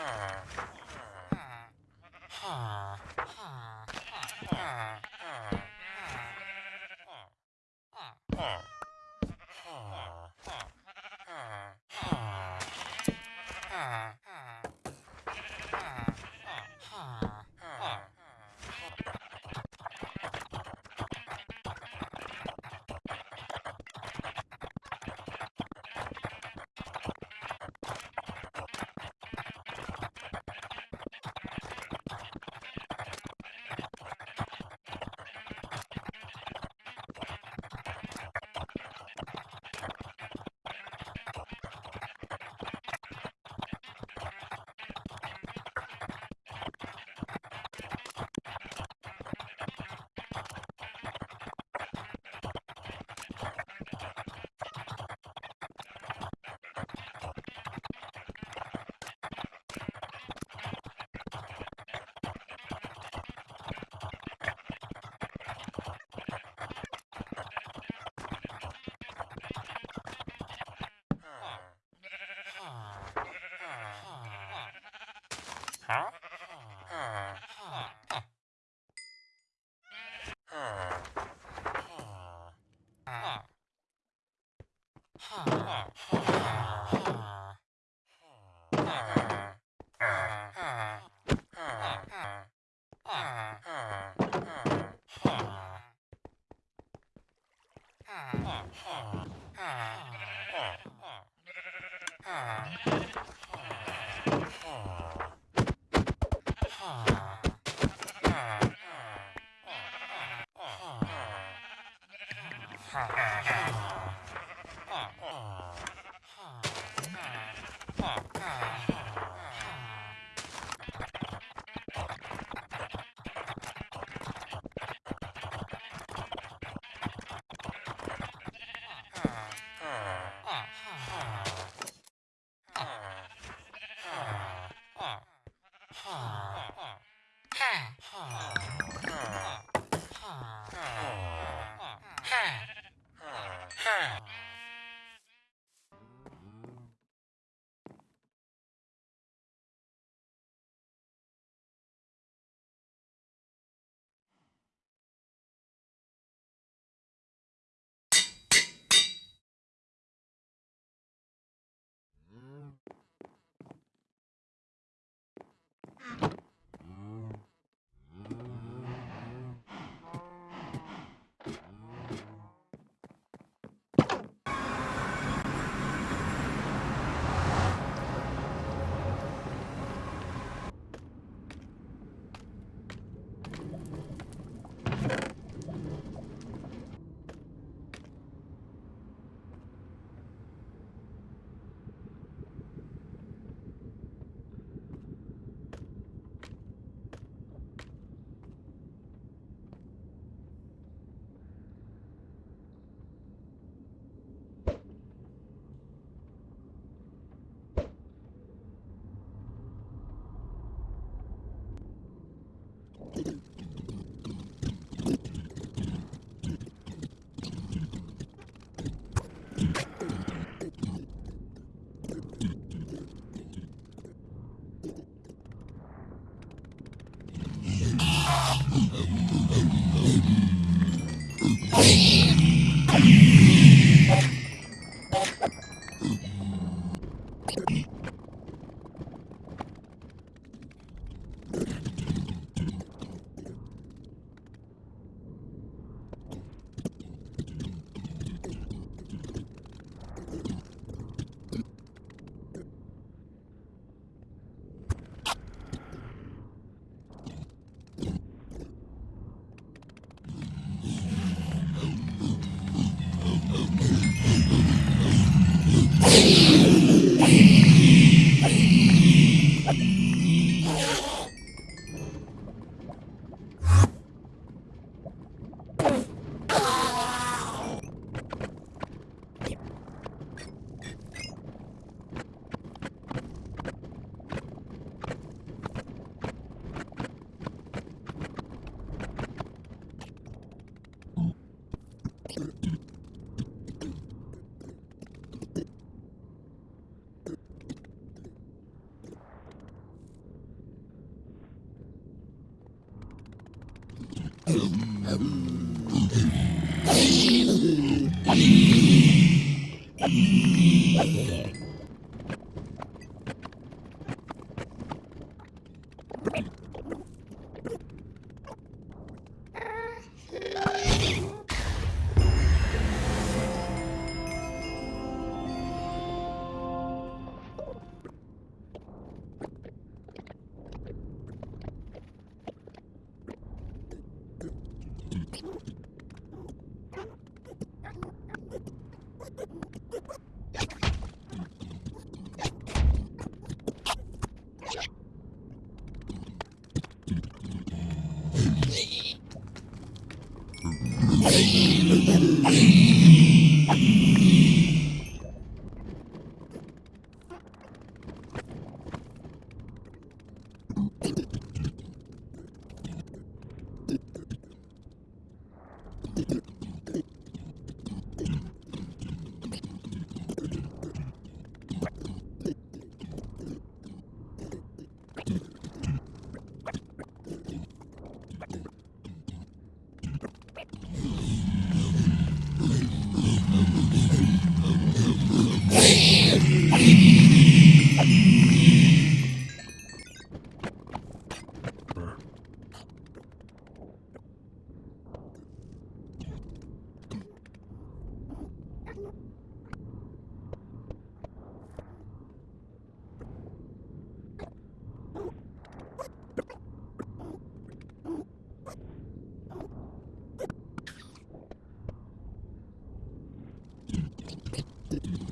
Huh. Huh. Huh. Huh. Huh. Huh. Ah. Mm-hmm. Yeah. Hãy subscribe cho kênh Ghiền Mì Gõ Để không bỏ lỡ những video hấp dẫn Thank you.